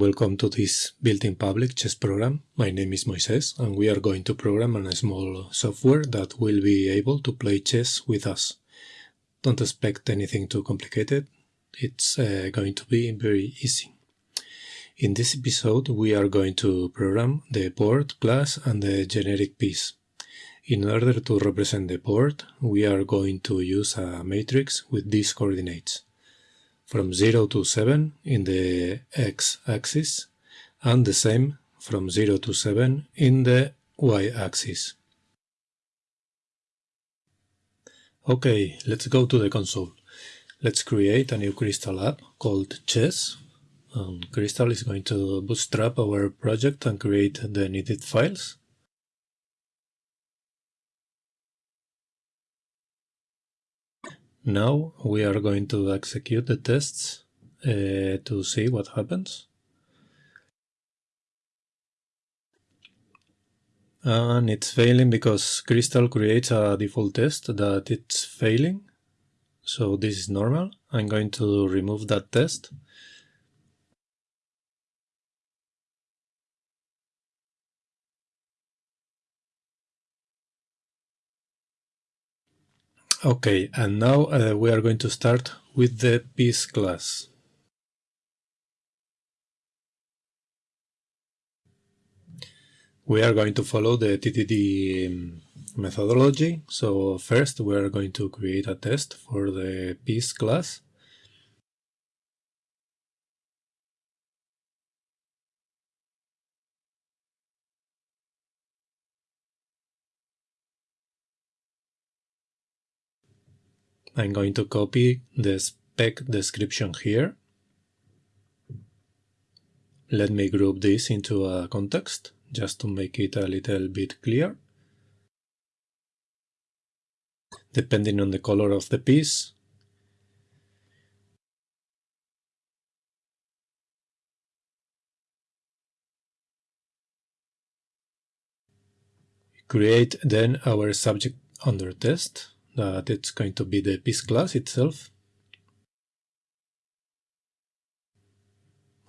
Welcome to this built-in public chess program. My name is Moises and we are going to program a small software that will be able to play chess with us. Don't expect anything too complicated, it's uh, going to be very easy. In this episode we are going to program the board class and the generic piece. In order to represent the board, we are going to use a matrix with these coordinates from 0 to 7 in the x-axis and the same from 0 to 7 in the y-axis. Okay, let's go to the console. Let's create a new Crystal app called Chess. And Crystal is going to bootstrap our project and create the needed files. Now we are going to execute the tests uh, to see what happens. And it's failing because Crystal creates a default test that it's failing. So this is normal. I'm going to remove that test. Okay, and now uh, we are going to start with the piece class. We are going to follow the TTD um, methodology. So first we are going to create a test for the piece class. I'm going to copy the spec description here. Let me group this into a context, just to make it a little bit clear. Depending on the color of the piece, create then our subject under test that it's going to be the piece class itself.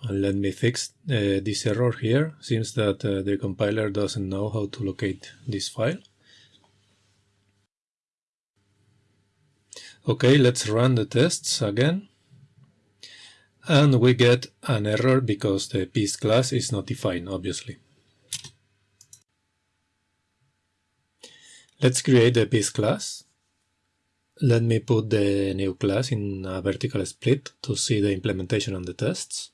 And let me fix uh, this error here. Seems that uh, the compiler doesn't know how to locate this file. Okay, let's run the tests again. And we get an error because the piece class is not defined, obviously. Let's create the piece class. Let me put the new class in a vertical split to see the implementation and the tests.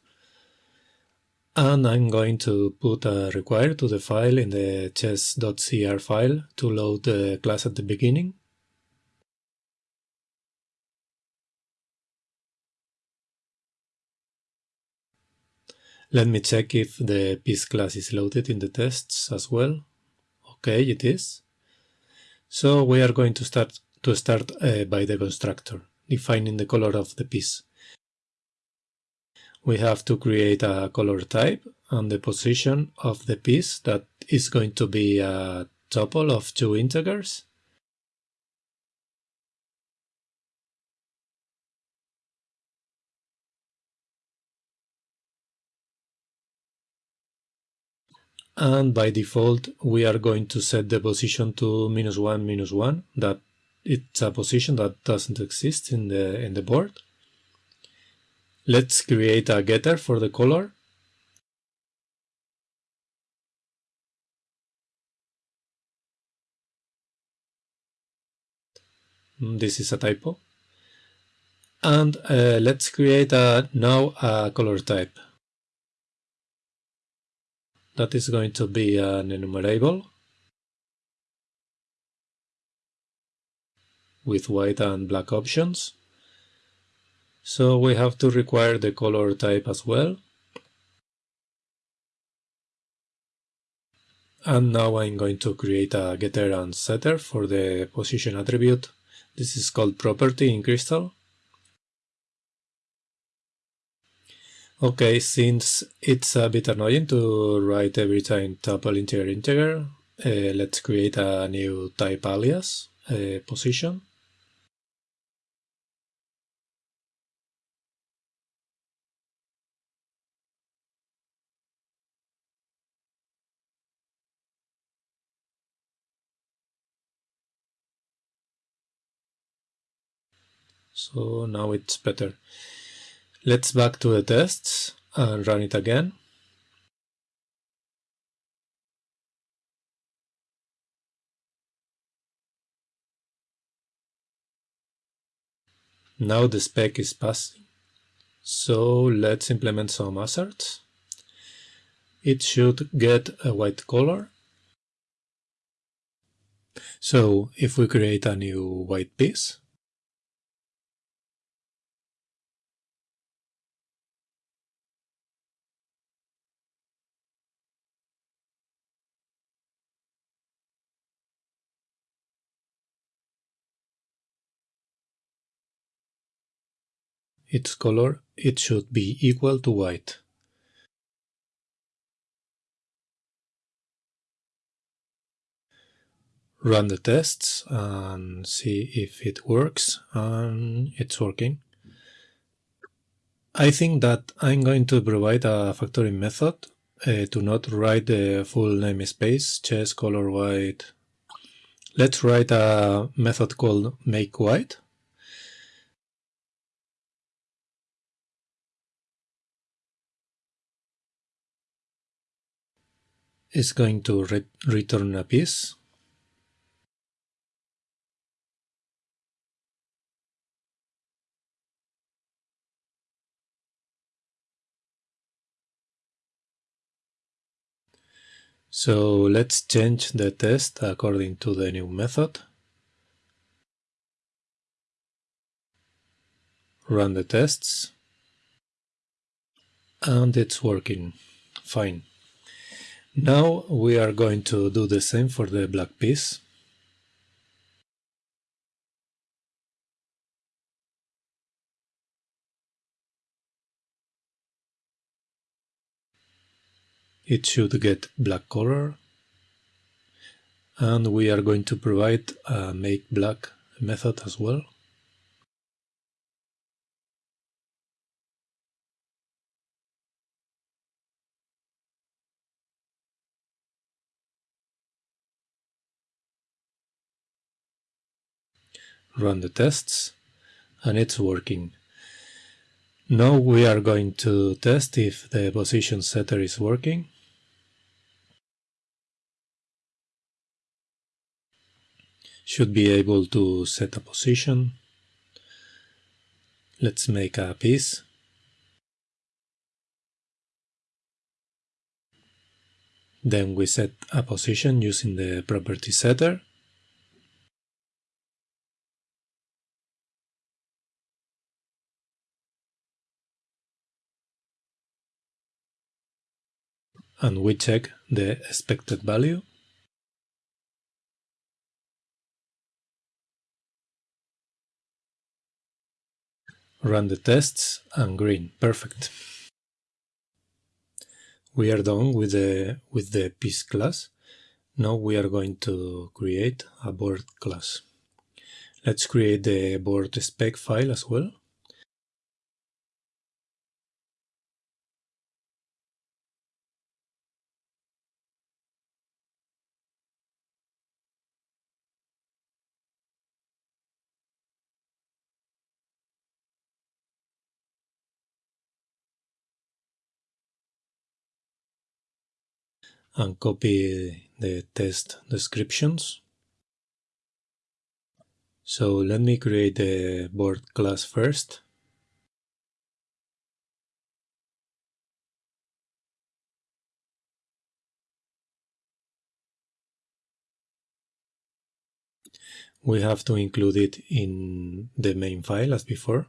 And I'm going to put a require to the file in the chess.cr file to load the class at the beginning. Let me check if the piece class is loaded in the tests as well. Okay, it is. So we are going to start to start uh, by the constructor, defining the color of the piece. We have to create a color type and the position of the piece that is going to be a tuple of two integers. and by default we are going to set the position to minus 1 minus 1 that it's a position that doesn't exist in the in the board. Let's create a getter for the color. Mm, this is a typo. And uh, let's create a, now a color type. That is going to be an enumerable. With white and black options. So we have to require the color type as well. And now I'm going to create a getter and setter for the position attribute. This is called property in Crystal. Okay, since it's a bit annoying to write every time tuple integer integer, uh, let's create a new type alias uh, position. So now it's better. Let's back to the tests and run it again. Now the spec is passing. So let's implement some asserts. It should get a white color. So if we create a new white piece, its color it should be equal to white. Run the tests and see if it works and it's working. I think that I'm going to provide a factoring method uh, to not write the full namespace chess color white. Let's write a method called make white is going to re return a piece. So let's change the test according to the new method. Run the tests. And it's working. Fine. Now we are going to do the same for the black piece. It should get black color and we are going to provide a make black method as well. Run the tests and it's working. Now we are going to test if the position setter is working. Should be able to set a position. Let's make a piece. Then we set a position using the property setter. And we check the expected value. Run the tests and green, perfect. We are done with the, with the piece class. Now we are going to create a board class. Let's create the board spec file as well. And copy the test descriptions. So let me create the board class first. We have to include it in the main file as before.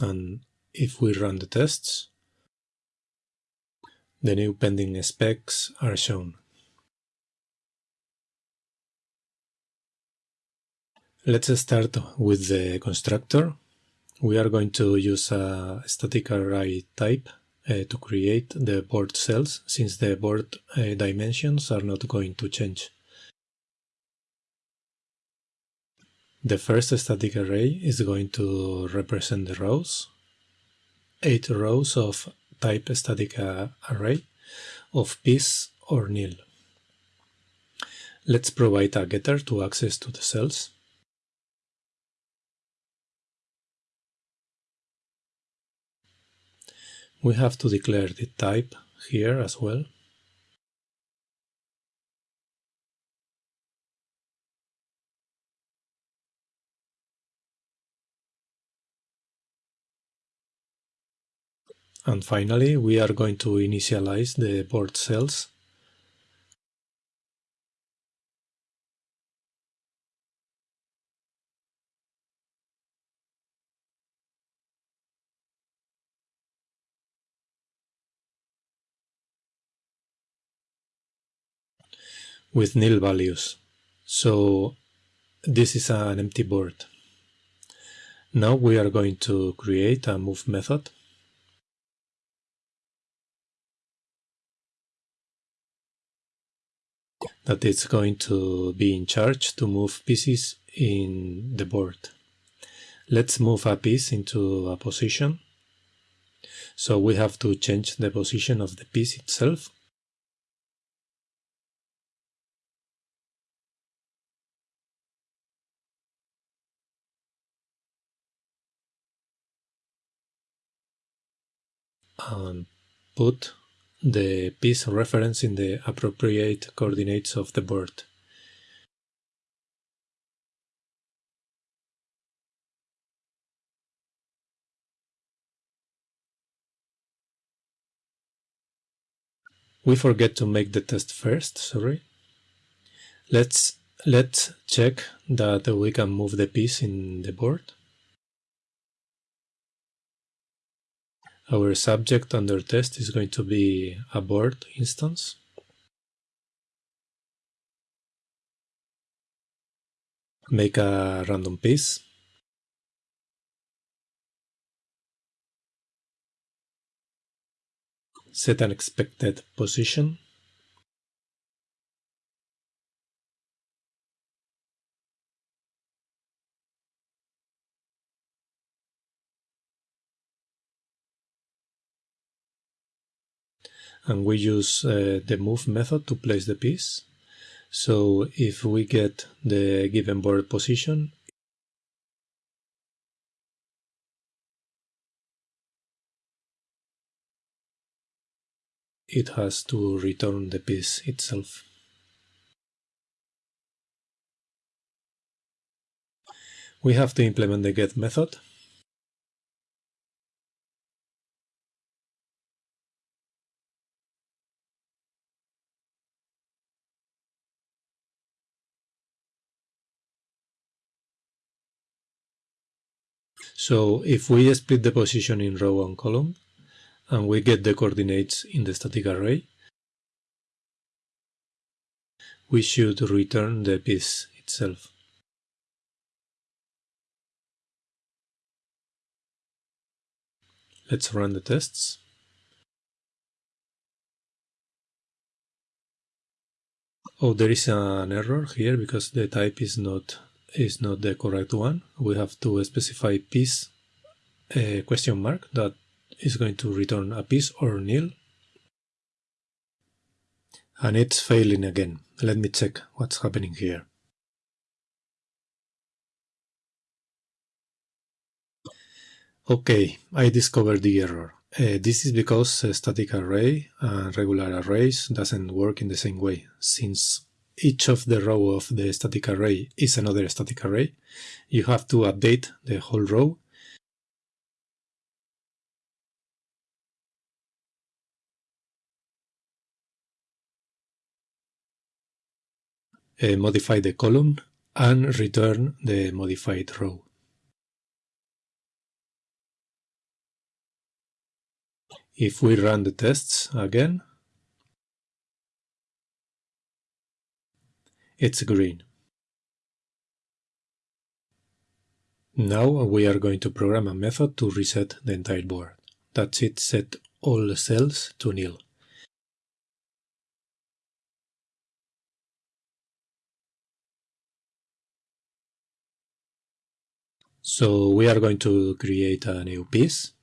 And if we run the tests, the new pending specs are shown. Let's start with the constructor. We are going to use a static array type uh, to create the board cells since the board uh, dimensions are not going to change. The first static array is going to represent the rows 8 rows of type static uh, array of piece or nil. Let's provide a getter to access to the cells. We have to declare the type here as well. And finally, we are going to initialize the board cells. with nil values. So this is an empty board. Now we are going to create a move method that is going to be in charge to move pieces in the board. Let's move a piece into a position. So we have to change the position of the piece itself. And put the piece reference in the appropriate coordinates of the board. We forget to make the test first, sorry. Let's let's check that we can move the piece in the board. Our subject under test is going to be a board instance. Make a random piece. Set an expected position. And we use uh, the move method to place the piece. So if we get the given board position, it has to return the piece itself. We have to implement the get method So if we split the position in row and column, and we get the coordinates in the static array, we should return the piece itself. Let's run the tests. Oh, there is an error here because the type is not is not the correct one. We have to specify piece a question mark that is going to return a piece or nil. And it's failing again. Let me check what's happening here. Okay, I discovered the error. Uh, this is because static array and regular arrays doesn't work in the same way, since each of the row of the static array is another static array, you have to update the whole row uh, modify the column and return the modified row. If we run the tests again, it's green. Now we are going to program a method to reset the entire board. That's it, set all cells to nil. So we are going to create a new piece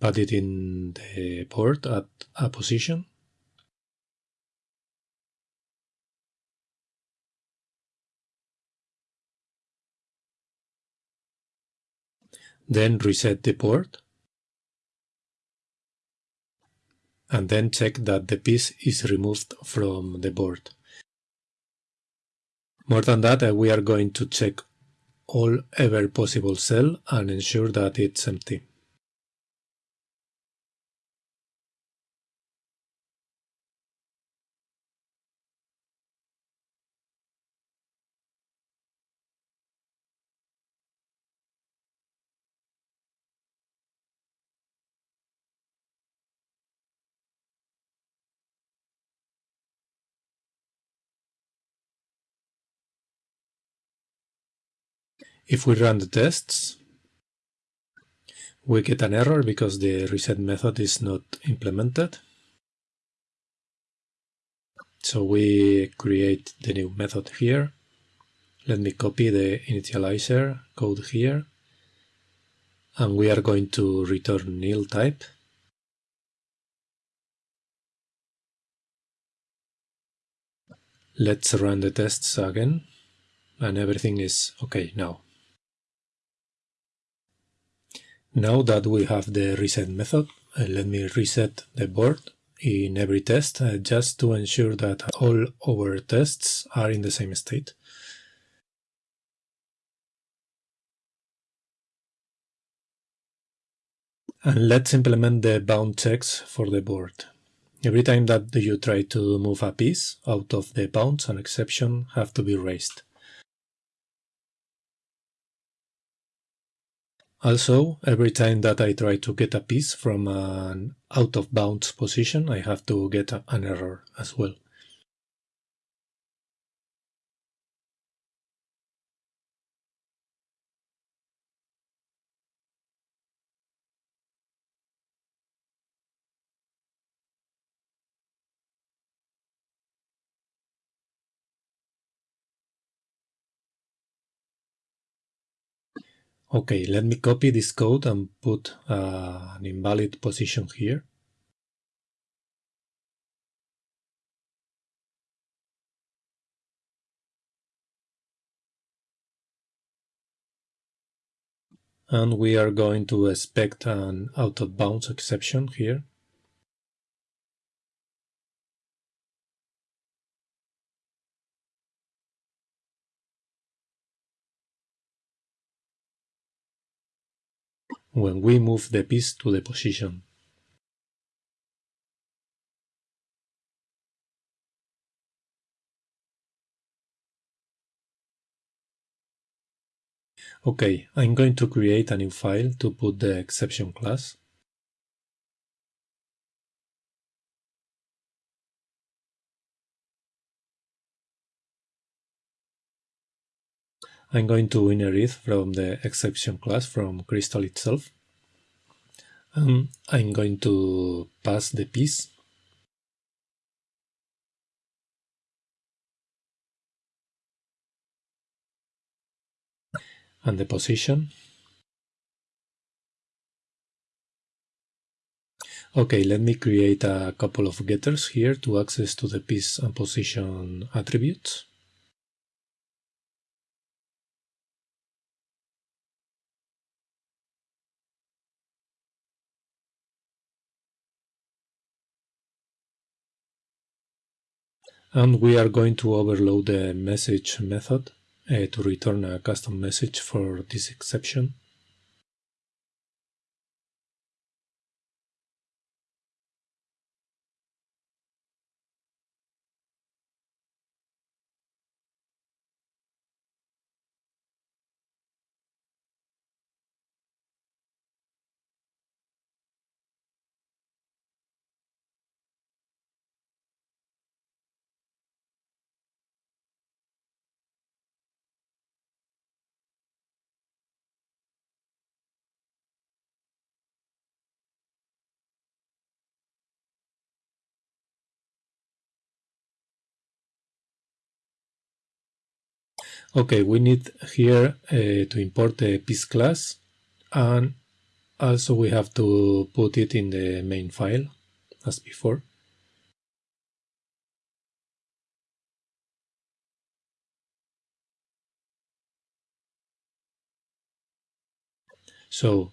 put it in the board at a position. Then reset the board. And then check that the piece is removed from the board. More than that, uh, we are going to check all ever possible cell and ensure that it's empty. If we run the tests, we get an error because the reset method is not implemented. So we create the new method here. Let me copy the initializer code here. And we are going to return nil type. Let's run the tests again. And everything is okay now. Now that we have the reset method, uh, let me reset the board in every test uh, just to ensure that all our tests are in the same state. And let's implement the bound checks for the board. Every time that you try to move a piece out of the bounds, an exception have to be raised. Also, every time that I try to get a piece from an out of bounds position, I have to get an error as well. Okay, let me copy this code and put uh, an invalid position here. And we are going to expect an out of bounds exception here. When we move the piece to the position. Okay, I'm going to create a new file to put the exception class. I'm going to inherit from the exception class from Crystal itself. And I'm going to pass the piece and the position. Okay, let me create a couple of getters here to access to the piece and position attributes. And we are going to overload the message method uh, to return a custom message for this exception. Okay, we need here uh, to import the piece class and Also, we have to put it in the main file as before. So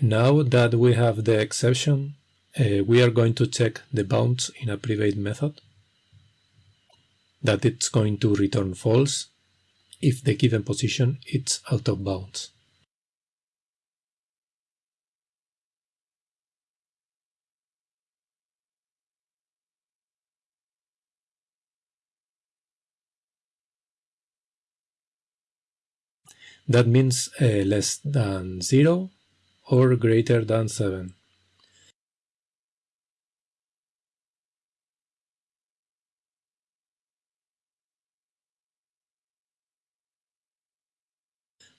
now that we have the exception, uh, we are going to check the bounds in a private method that it's going to return false if the given position is out of bounds. That means uh, less than 0 or greater than 7.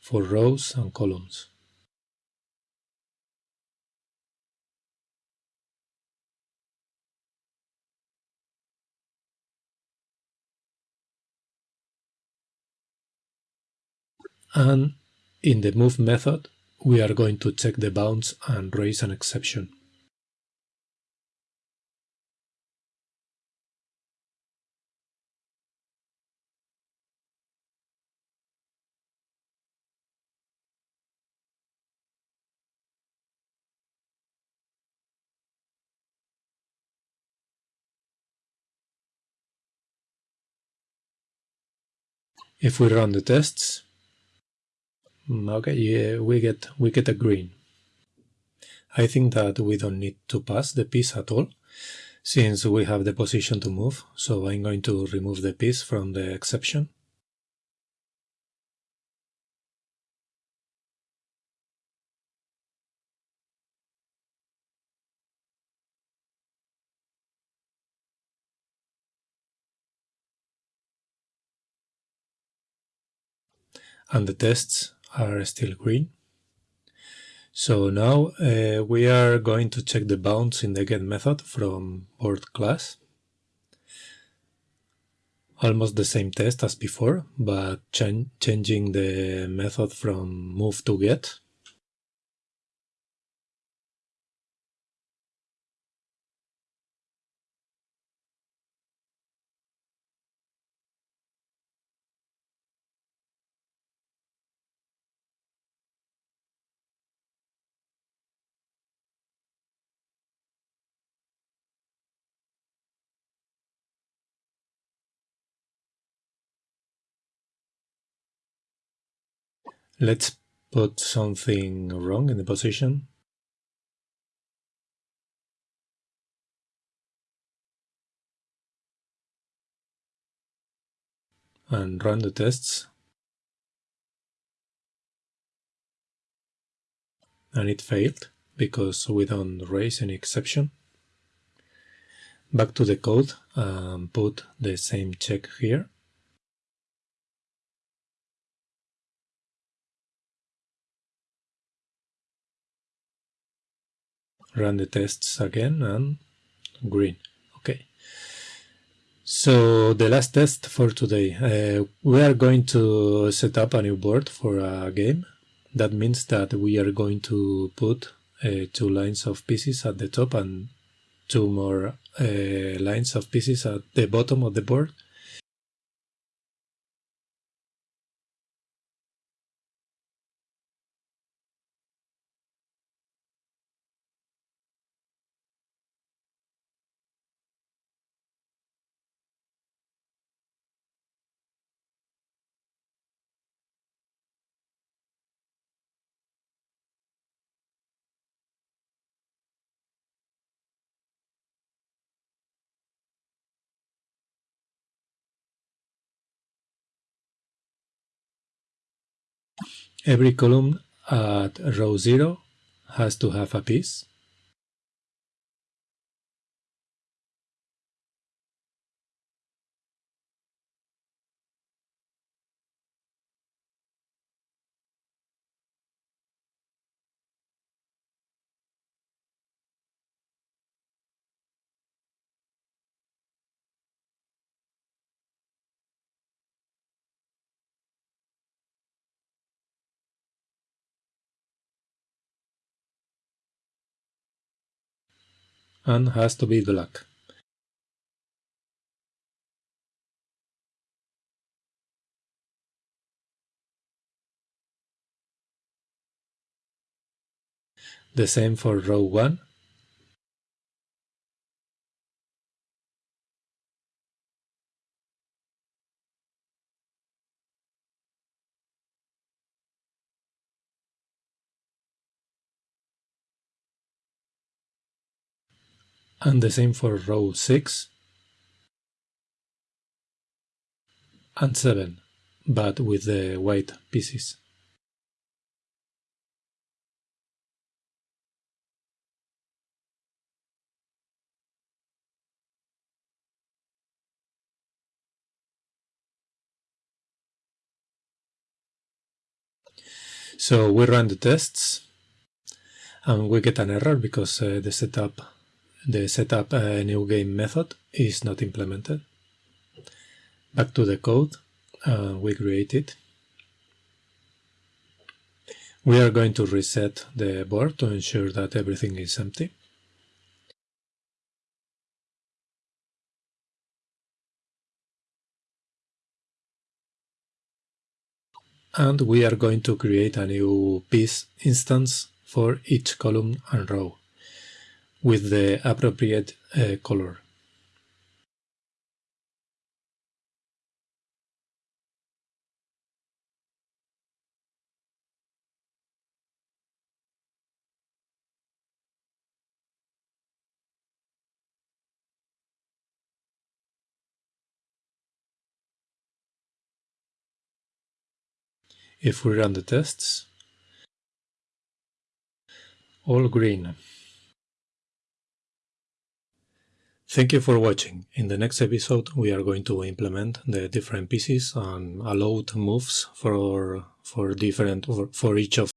For rows and columns. And in the move method, we are going to check the bounds and raise an exception. If we run the tests, mm, okay, yeah, we get we get a green. I think that we don't need to pass the piece at all, since we have the position to move, so I'm going to remove the piece from the exception. And the tests are still green. So now uh, we are going to check the bounds in the get method from board class. Almost the same test as before, but ch changing the method from move to get. Let's put something wrong in the position. And run the tests. And it failed because we don't raise any exception. Back to the code and put the same check here. Run the tests again and green. Okay. So the last test for today. Uh, we are going to set up a new board for a game. That means that we are going to put uh, two lines of pieces at the top and two more uh, lines of pieces at the bottom of the board Every column at row 0 has to have a piece. And has to be black. The same for row 1 and the same for row 6 and 7, but with the white pieces. So we run the tests and we get an error because uh, the setup the setup a new game method is not implemented. Back to the code uh, we created. We are going to reset the board to ensure that everything is empty. And we are going to create a new piece instance for each column and row with the appropriate uh, color. If we run the tests, all green. Thank you for watching. In the next episode we are going to implement the different pieces and allowed moves for for different for each of